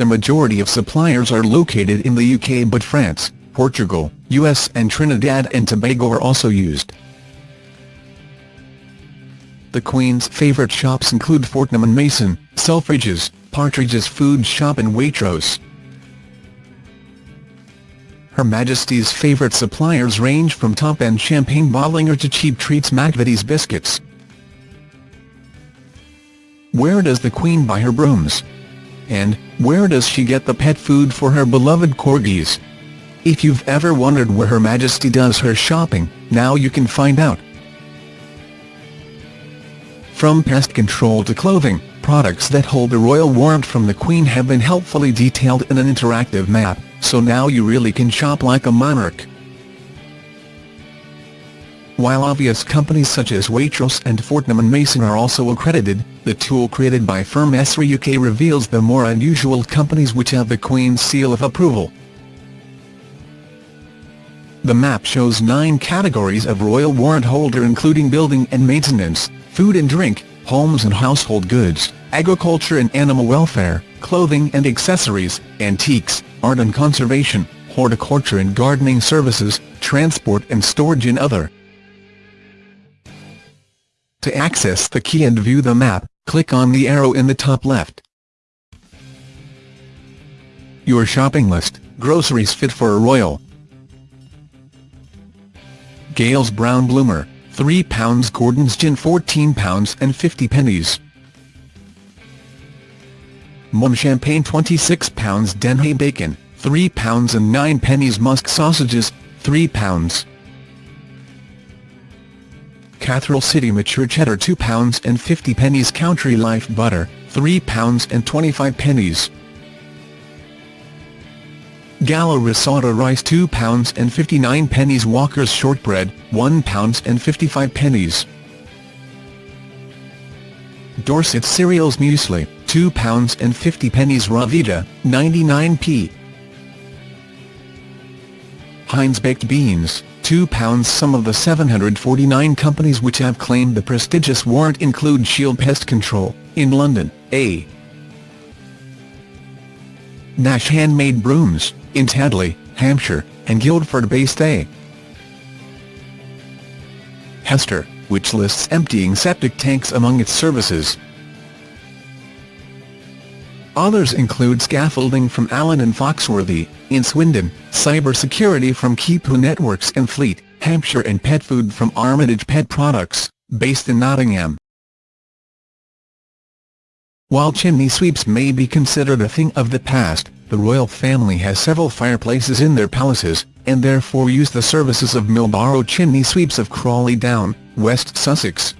The majority of suppliers are located in the UK but France, Portugal, US and Trinidad and Tobago are also used. The Queen's favourite shops include Fortnum & Mason, Selfridges, Partridge's Food Shop and Waitrose. Her Majesty's favourite suppliers range from top-end champagne Bollinger to cheap treats McVitie's biscuits. Where does the Queen buy her brooms? And, where does she get the pet food for her beloved corgis? If you've ever wondered where Her Majesty does her shopping, now you can find out. From pest control to clothing, products that hold a royal warrant from the Queen have been helpfully detailed in an interactive map so now you really can shop like a monarch. While obvious companies such as Waitrose and Fortnum & Mason are also accredited, the tool created by firm Esri UK reveals the more unusual companies which have the Queen's seal of approval. The map shows nine categories of royal warrant holder including building and maintenance, food and drink, homes and household goods, agriculture and animal welfare, clothing and accessories, antiques, art and conservation, horticulture and gardening services, transport and storage and other. To access the key and view the map, click on the arrow in the top left. Your shopping list, groceries fit for a royal. Gales Brown Bloomer, £3 Gordon's Gin £14 and 50 pennies. Mumm champagne £26 Denhay bacon, £3 and 9 pennies Musk sausages, £3. Cathedral City mature cheddar £2 and 50 pennies Country Life butter, £3 and 25 pennies. Gallo risotto rice £2 and 59 pennies Walker's shortbread, £1 and 55 pennies. Dorset cereals muesli, £2 and 50 pennies Ryvita, 99p. Heinz baked beans, £2 Some of the 749 companies which have claimed the prestigious warrant include Shield Pest Control, in London, A. Nash Handmade Brooms, in Tadley, Hampshire, and Guildford-based A. Hester, which lists emptying septic tanks among its services. Others include scaffolding from Allen and Foxworthy, in Swindon, cybersecurity from Keepu Networks and Fleet, Hampshire and pet food from Armitage Pet Products, based in Nottingham. While chimney sweeps may be considered a thing of the past, the royal family has several fireplaces in their palaces, and therefore use the services of Millborough Chimney Sweeps of Crawley Down, West Sussex.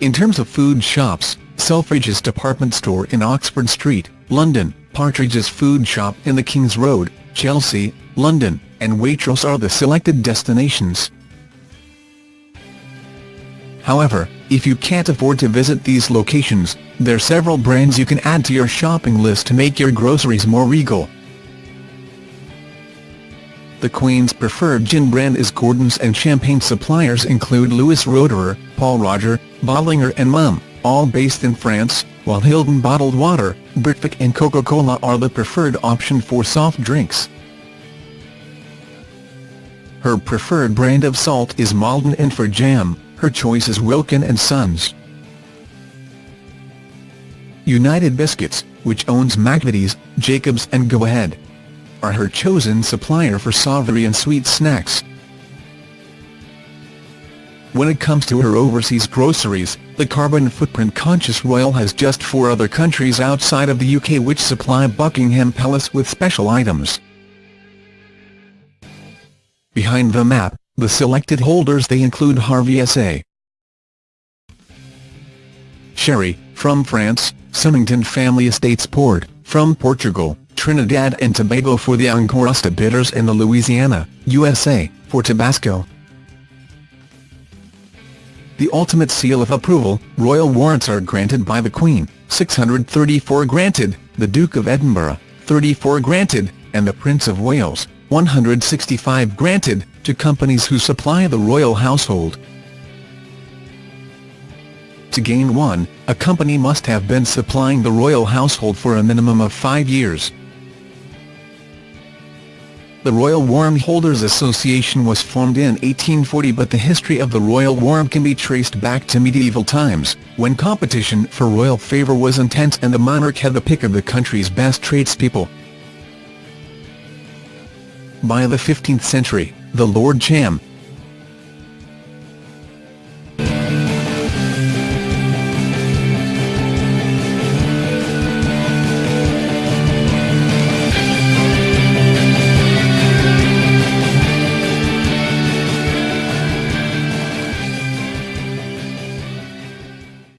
In terms of food shops, Selfridges department store in Oxford Street, London, Partridge's food shop in the King's Road, Chelsea, London, and Waitrose are the selected destinations. However, if you can't afford to visit these locations, there are several brands you can add to your shopping list to make your groceries more regal. The Queen's preferred gin brand is Gordon's and champagne suppliers include Louis Roederer, Pol Roger, Bollinger and Mumm all based in France, while Hildon Bottled Water, Britvic and Coca-Cola are the preferred option for soft drinks. Her preferred brand of salt is Maldon and for jam, her choice is Wilkin & Sons. United Biscuits, which owns McVitie's, Jacobs and Go Ahead, are her chosen supplier for savoury and sweet snacks. When it comes to her overseas groceries, the carbon footprint-conscious royal has just four other countries outside of the UK which supply Buckingham Palace with special items. Behind the map, the selected holders they include Harvey S.A. Sherry, from France, Symington Family Estates Port, from Portugal, Trinidad and Tobago for the Angostura bitters and the Louisiana, USA, for Tabasco, the ultimate seal of approval, royal warrants are granted by the Queen, 634 granted, the Duke of Edinburgh, 34 granted, and the Prince of Wales, 165 granted, to companies who supply the royal household. To gain one, a company must have been supplying the royal household for a minimum of five years. The Royal Warrant Holders Association was formed in 1840 but the history of the royal warrant can be traced back to medieval times, when competition for royal favour was intense and the monarch had the pick of the country's best tradespeople. By the 15th century, the Lord Cham,